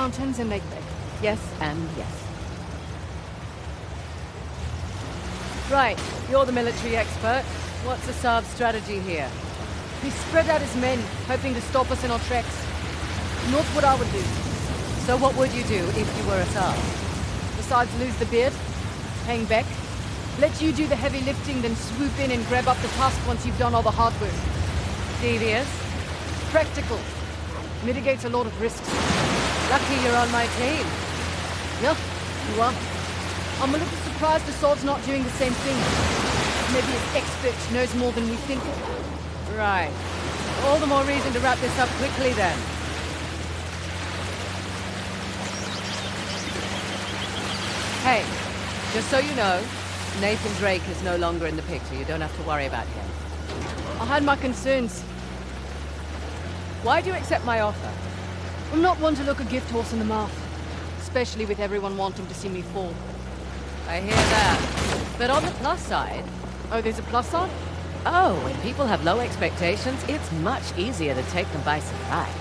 mountains in Lake Bay. Yes and yes. Right, you're the military expert. What's Asav's strategy here? He spread out his men, hoping to stop us in our tracks. Not what I would do. So what would you do if you were Asav? Besides lose the beard, hang back, let you do the heavy lifting, then swoop in and grab up the tusk once you've done all the hard work. Devious? Practical. Mitigates a lot of risks. Lucky you're on my team. Yeah, you are. I'm a little surprised Asav's not doing the same thing. Maybe his expert knows more than we think. Right. All the more reason to wrap this up quickly then. Hey, just so you know, Nathan Drake is no longer in the picture. You don't have to worry about him. I had my concerns. Why do you accept my offer? I'm not one to look a gift horse in the mouth. Especially with everyone wanting to see me fall. I hear that. But on the plus side... Oh, there's a plus side? Oh, when people have low expectations, it's much easier to take them by surprise.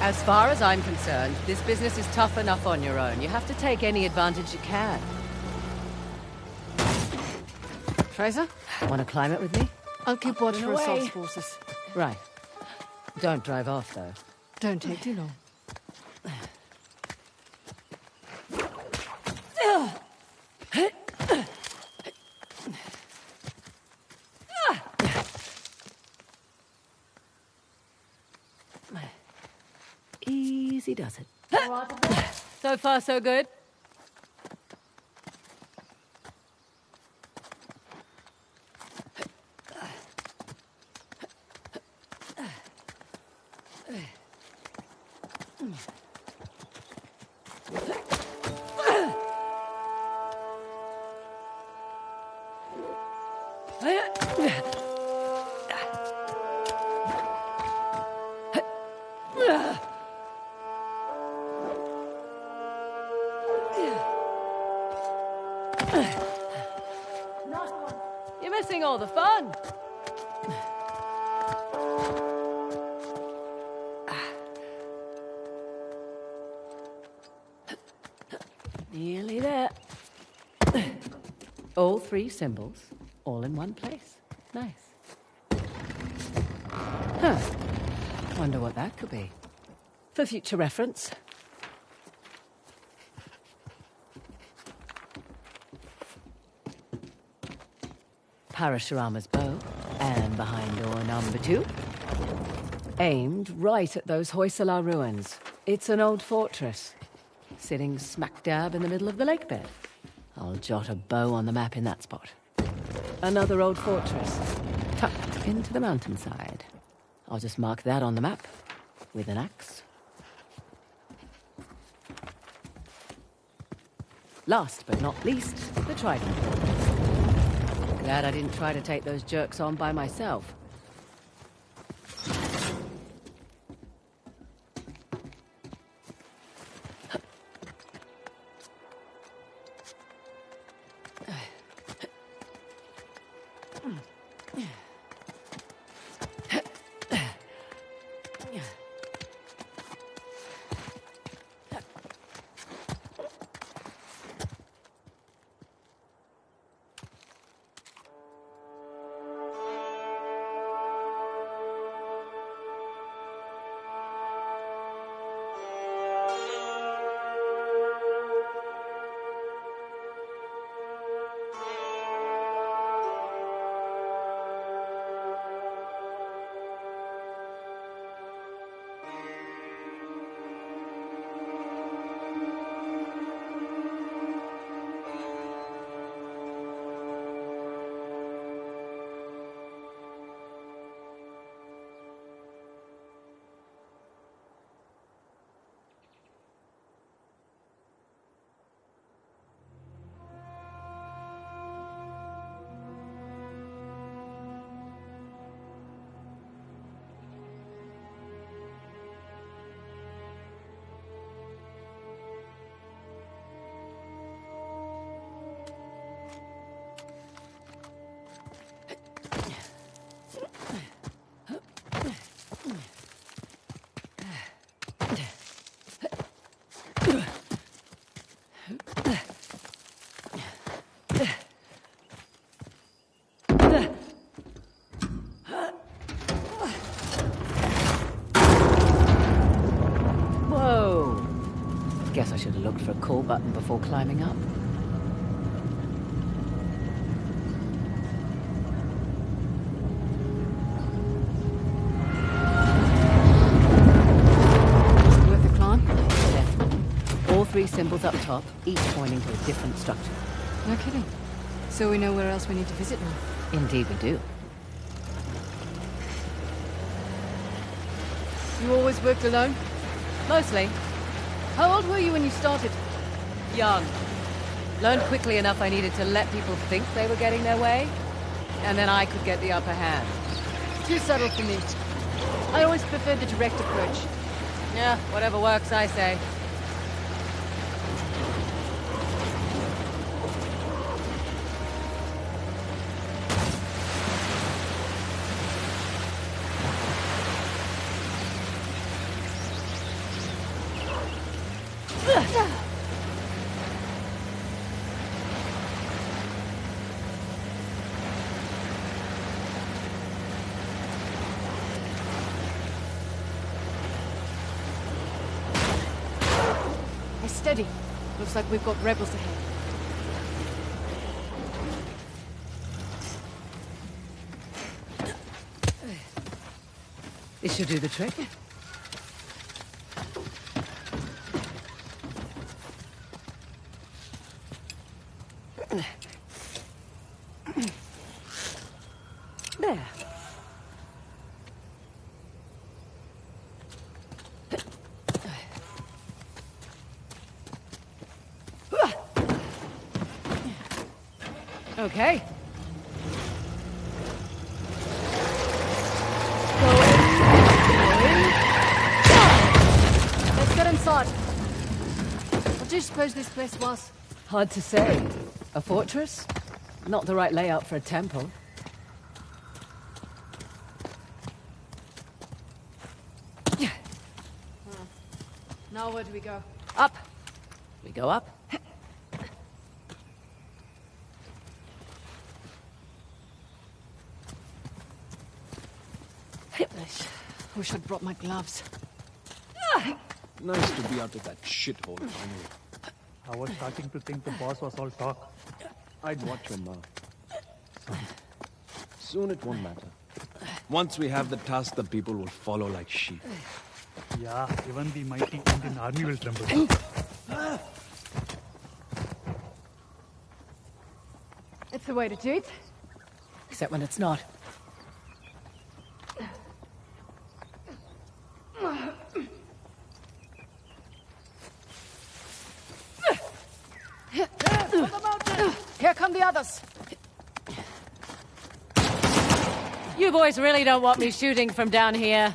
As far as I'm concerned, this business is tough enough on your own. You have to take any advantage you can. Frazer? Want to climb it with me? I'll keep watch for assault forces. Right. Don't drive off, though. Don't take too long. Easy does it. so far, so good. You're missing all the fun. Nearly there. All three symbols, all in one place. Nice. Huh. Wonder what that could be. For future reference. Parashurama's bow, and behind door number two. Aimed right at those Hoysala ruins. It's an old fortress, sitting smack dab in the middle of the lake bed. I'll jot a bow on the map in that spot. Another old fortress, tucked into the mountainside. I'll just mark that on the map with an axe. Last but not least, the trident. Glad I didn't try to take those jerks on by myself. Button before climbing up. Worth the climb? Definitely. All three symbols up top, each pointing to a different structure. No kidding. So we know where else we need to visit now. Indeed we do. You always worked alone? Mostly. How old were you when you started? Young. Learned quickly enough I needed to let people think they were getting their way, and then I could get the upper hand. Too subtle for me. I always preferred the direct approach. Yeah, whatever works, I say. Steady. Looks like we've got rebels ahead. This should do the trick. Okay. Let's get inside. What do you suppose this place was? Hard to say. A fortress? Not the right layout for a temple. Now where do we go? Up. We go up. I wish I'd brought my gloves. Nice to be out of that shithole finally. I was starting to think the boss was all talk. I'd watch your mouth. Soon it won't matter. Once we have the tusk, the people will follow like sheep. Yeah, even the mighty Indian army will tremble. It's the way to do it. Except when it's not. Here come the others. You boys really don't want me shooting from down here.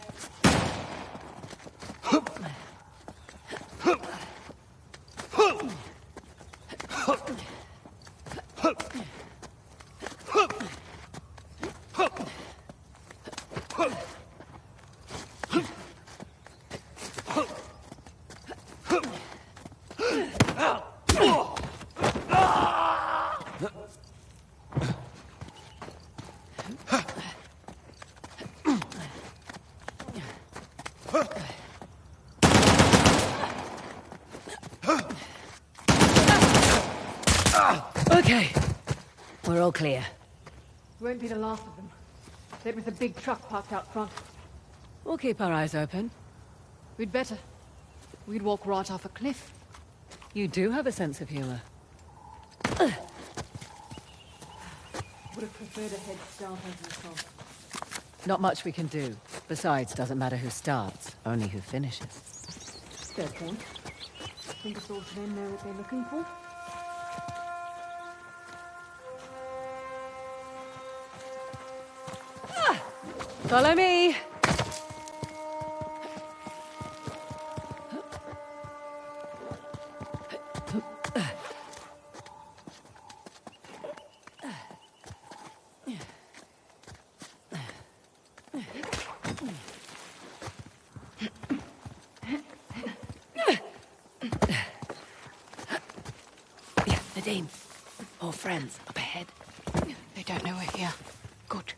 Okay. We're all clear. Won't be the last of them. There was a big truck parked out front. We'll keep our eyes open. We'd better. We'd walk right off a cliff. You do have a sense of humor. Would have preferred a head start as myself. Not much we can do. Besides, doesn't matter who starts, only who finishes. Fair point. Think the swords men know what they're looking for? Follow me. The Nadine, more friends up ahead. They don't know we're here. Good.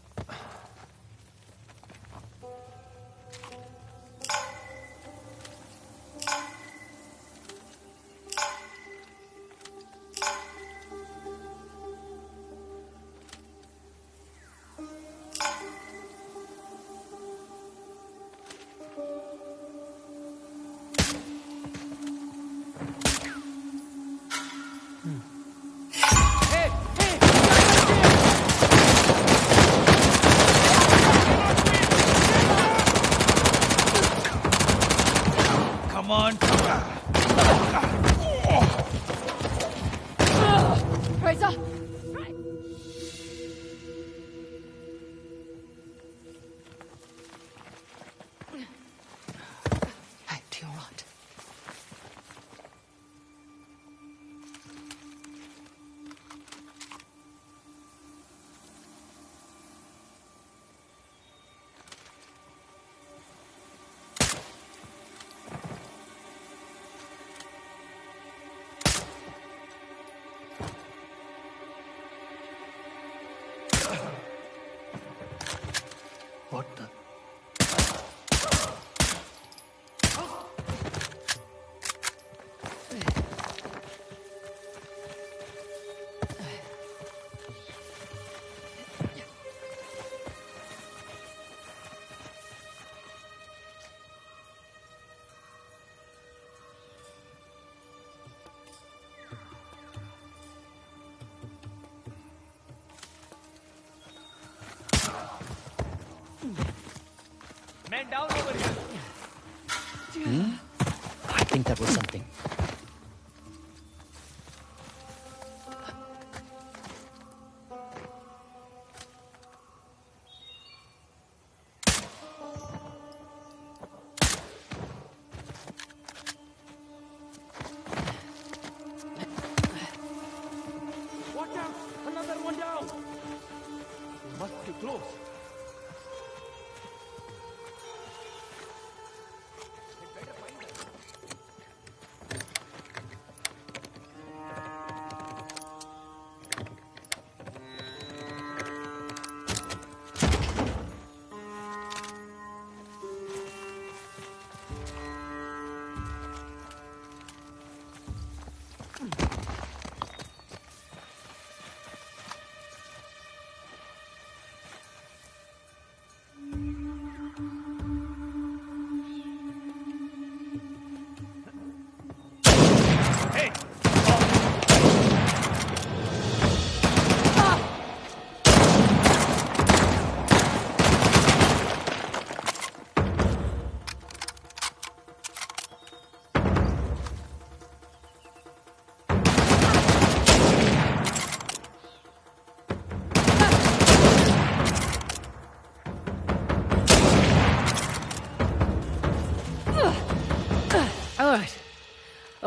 What the? Down over here. Hmm? I think that was something.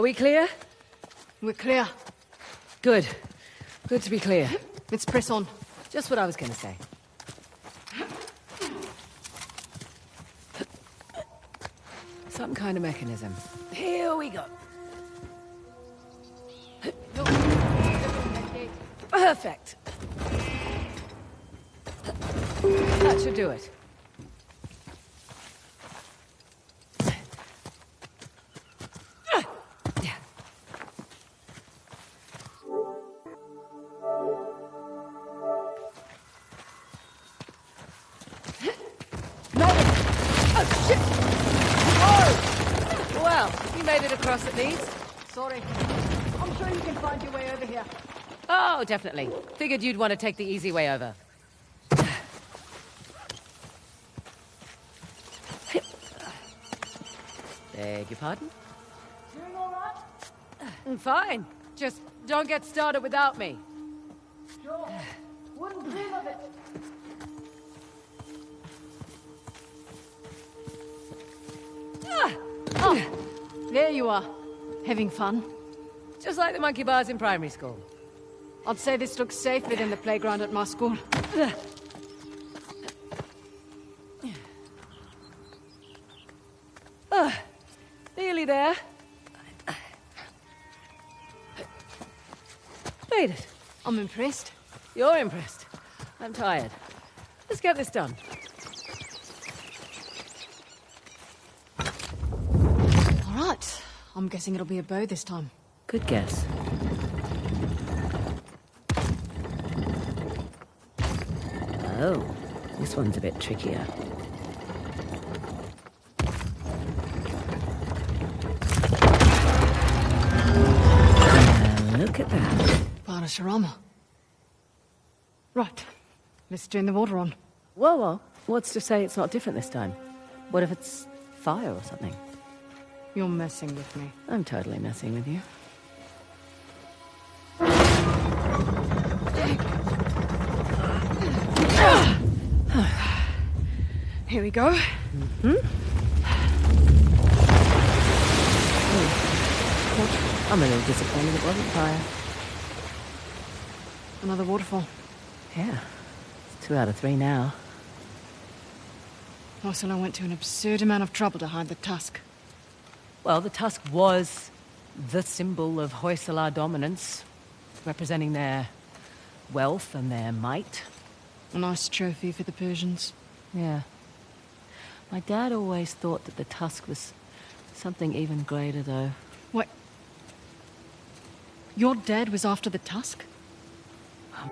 We clear? We're clear. Good. Good to be clear. Let's press on. Just what I was going to say. Some kind of mechanism. Here we go. Look, open that gate. Perfect. That should do it. Made it across at least. Sorry. I'm sure you can find your way over here. Oh, definitely. Figured you'd want to take the easy way over. Beg your pardon? Doing all right? Mm, Fine. Just don't get started without me. Sure. Wouldn't dream of it. There you are. Having fun. Just like the monkey bars in primary school. I'd say this looks safer than the playground at my school. Nearly there. Made it. I'm impressed. You're impressed. I'm tired. Let's get this done. All right. I'm guessing it'll be a bow this time. Good guess. Oh, this one's a bit trickier. Now, look at that. Parashurama. Right. Let's turn the water on. Whoa, whoa. What's to say it's not different this time? What if it's fire or something? You're messing with me. I'm totally messing with you. Here we go. Hmm. I'm a little disappointed it wasn't fire. Another waterfall. Yeah. It's two out of three now. Hoysala went to an absurd amount of trouble to hide the tusk. Well, the tusk was the symbol of Hoysala dominance, representing their wealth and their might. A nice trophy for the Persians. Yeah. My dad always thought that the tusk was something even greater, though. What? Your dad was after the tusk? Um,